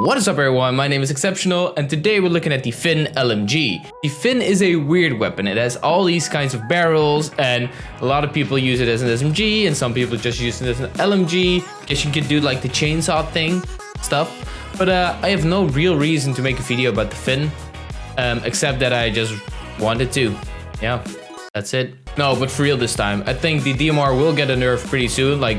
What is up everyone, my name is Exceptional and today we're looking at the FiNN LMG. The FiNN is a weird weapon, it has all these kinds of barrels and a lot of people use it as an SMG and some people just use it as an LMG. Guess you could do like the chainsaw thing, stuff. But uh, I have no real reason to make a video about the FiNN, um, except that I just wanted to. Yeah, that's it. No, but for real this time, I think the DMR will get a nerf pretty soon, like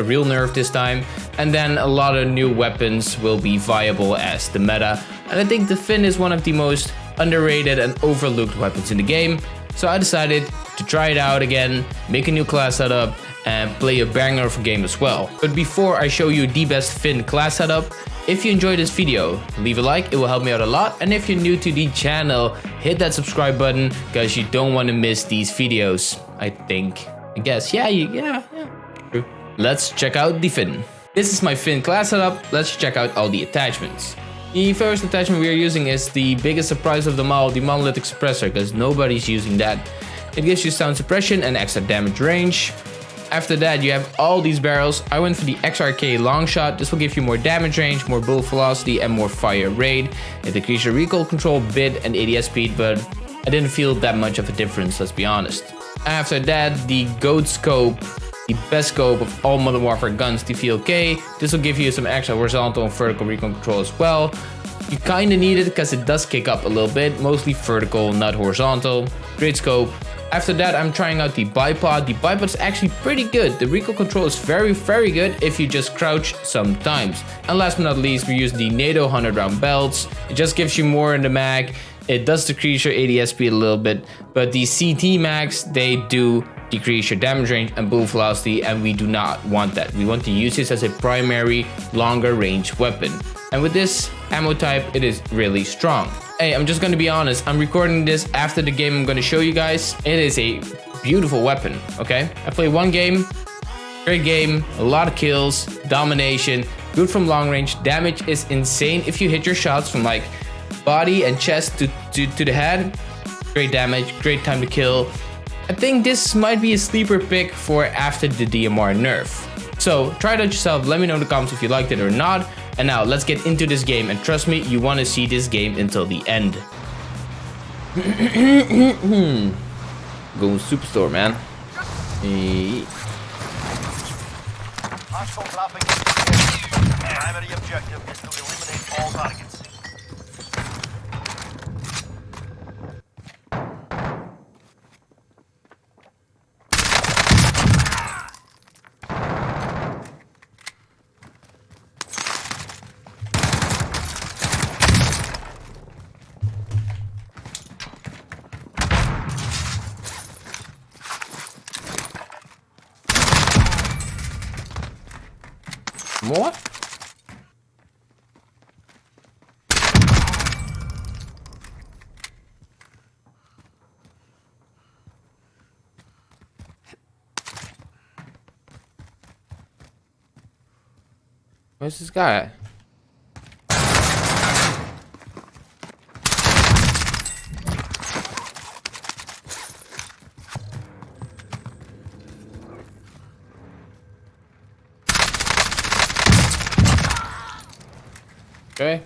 a real nerf this time, and then a lot of new weapons will be viable as the meta. And I think the FiNN is one of the most underrated and overlooked weapons in the game, so I decided to try it out again, make a new class setup, and play a banger of a game as well. But before I show you the best FiNN class setup, if you enjoyed this video, leave a like, it will help me out a lot. And if you're new to the channel, hit that subscribe button because you don't want to miss these videos. I think. I guess. Yeah, you, yeah. Let's check out the FiNN. This is my FiNN class setup. Let's check out all the attachments. The first attachment we are using is the biggest surprise of them all, the monolithic suppressor, because nobody's using that. It gives you sound suppression and extra damage range. After that, you have all these barrels. I went for the XRK long shot. This will give you more damage range, more bullet velocity, and more fire rate. It decreases your recoil control bit and ADS speed, but I didn't feel that much of a difference, let's be honest. After that, the Goat Scope the best scope of all Modern Warfare guns, the VLK. This will give you some extra horizontal and vertical recon control as well. You kind of need it because it does kick up a little bit, mostly vertical, not horizontal. Great scope. After that, I'm trying out the bipod. The bipod is actually pretty good. The recoil control is very, very good if you just crouch sometimes. And last but not least, we use the NATO 100 round belts. It just gives you more in the mag. It does decrease your ADS speed a little bit, but the CT mags, they do decrease your damage range and bullet velocity and we do not want that. We want to use this as a primary longer range weapon. And with this ammo type, it is really strong. Hey, I'm just gonna be honest, I'm recording this after the game I'm gonna show you guys. It is a beautiful weapon, okay? I played one game, great game, a lot of kills, domination, good from long range, damage is insane if you hit your shots from like body and chest to, to, to the head. Great damage, great time to kill, I think this might be a sleeper pick for after the DMR nerf. So try it out yourself, let me know in the comments if you liked it or not. And now let's get into this game and trust me, you want to see this game until the end. Going superstore, man. Hey. Primary objective is to eliminate all targets. More? Where's this guy Okay.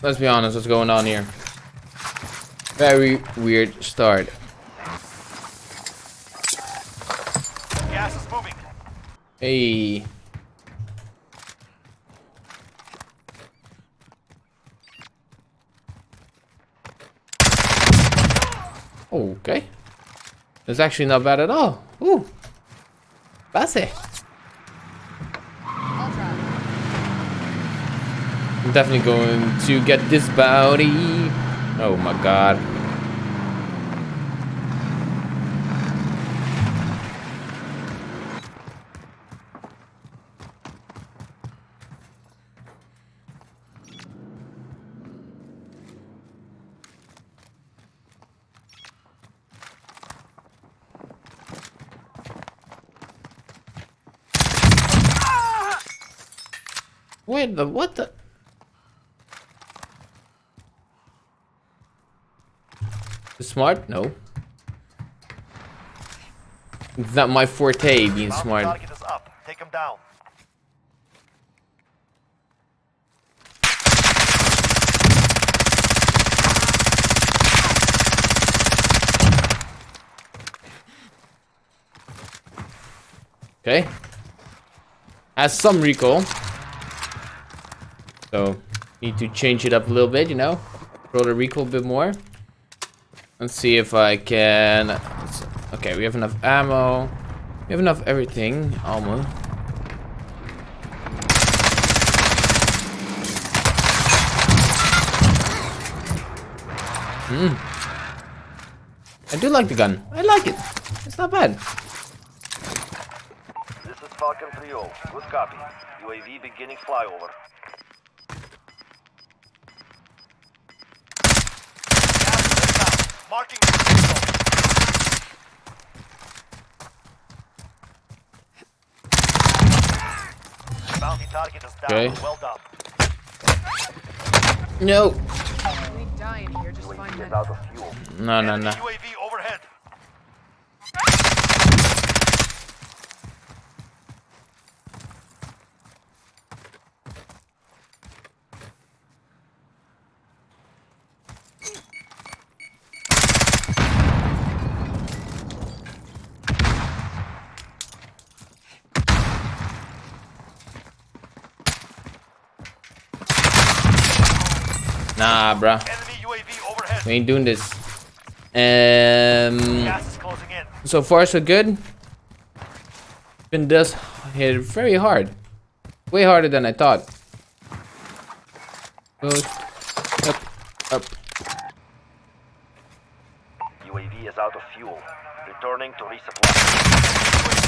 Let's be honest, what's going on here? Very weird start. Gas is moving. Hey. Okay. It's actually not bad at all. Ooh. It. I'm definitely going to get this bounty. Oh my god. Wait, the, what the? Smart? No. It's not my forte being smart. Okay. Has some recoil. So, need to change it up a little bit, you know? Roll the recoil a bit more. Let's see if I can... Okay, we have enough ammo. We have enough everything, almost. Hmm. I do like the gun. I like it. It's not bad. This is Falcon 3-0. Good copy. UAV beginning flyover. Marking Bounty target is down. Okay. Well done. No. You ain't dying here, just find UAV is that. out of fuel. No, no, Enemy no. UAV overhead. Nah, bruh. Enemy UAV overhead. We ain't doing this. Um, Gas is closing in. so far so good. Been does hit very hard. Way harder than I thought. Goes up, up. UAV is out of fuel. Returning to resupply.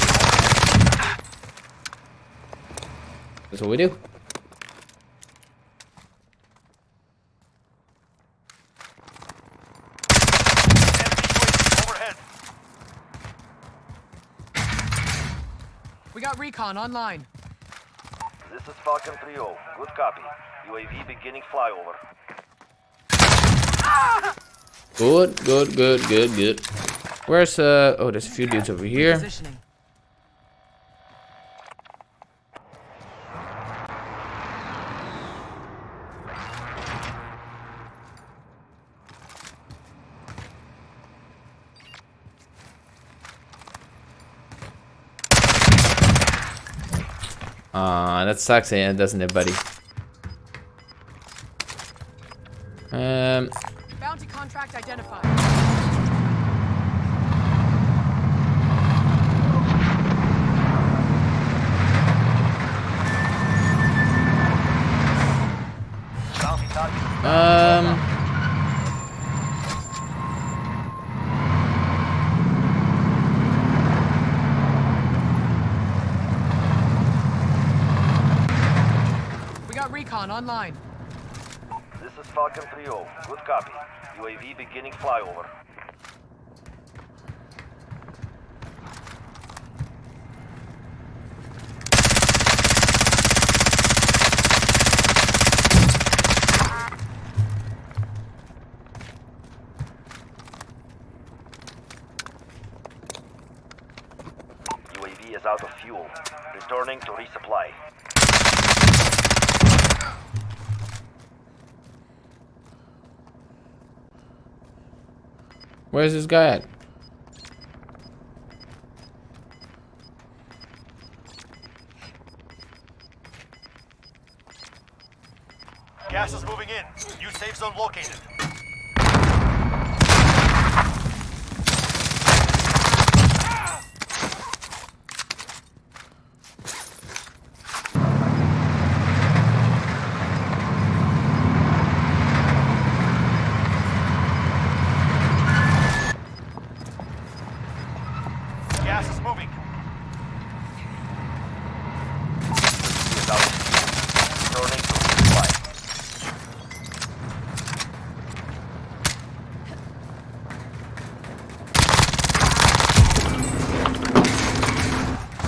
That's what we do. Enemy UAV overhead. We got recon online. This is Falcon 3-0. Good copy. UAV beginning flyover. Good, good, good, good, good. Where's uh? Oh, there's a few dudes over here. Positioning. Ah, that sucks, eh, doesn't it, buddy? Um, Bounty contract identified. Bounty target is down. um. We got recon online. This is Falcon 3-0. Good copy. UAV beginning flyover. UAV is out of fuel. Returning to resupply. Where's this guy at? Gas is moving in. New safe zone located. Gas is moving.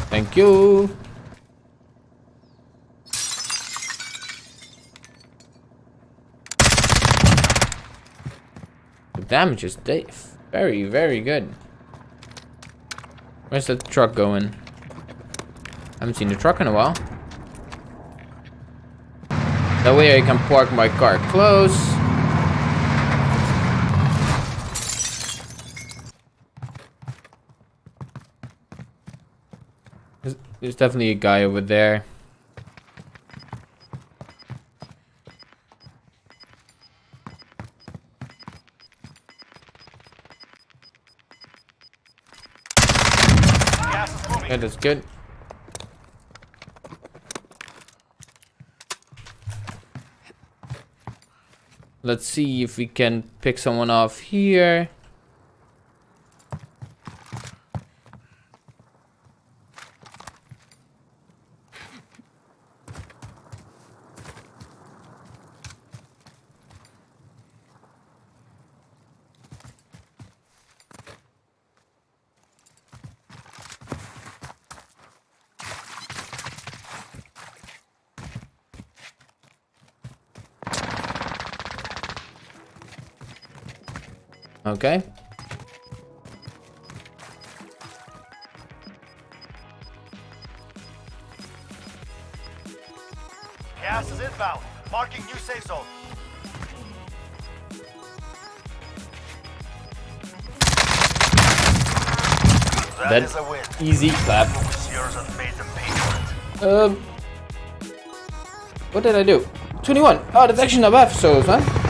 Thank you. The damage is very, very good. Where's the truck going? I haven't seen the truck in a while. That way I can park my car close. There's definitely a guy over there. Gas is good. Let's see if we can pick someone off here. Okay. Gas is inbound. Marking new safe zone. That Dead. a win. Easy clap. What was yours and made them pay for it. Um, what did I do? 21. Oh, that's actually not bad for solos, man.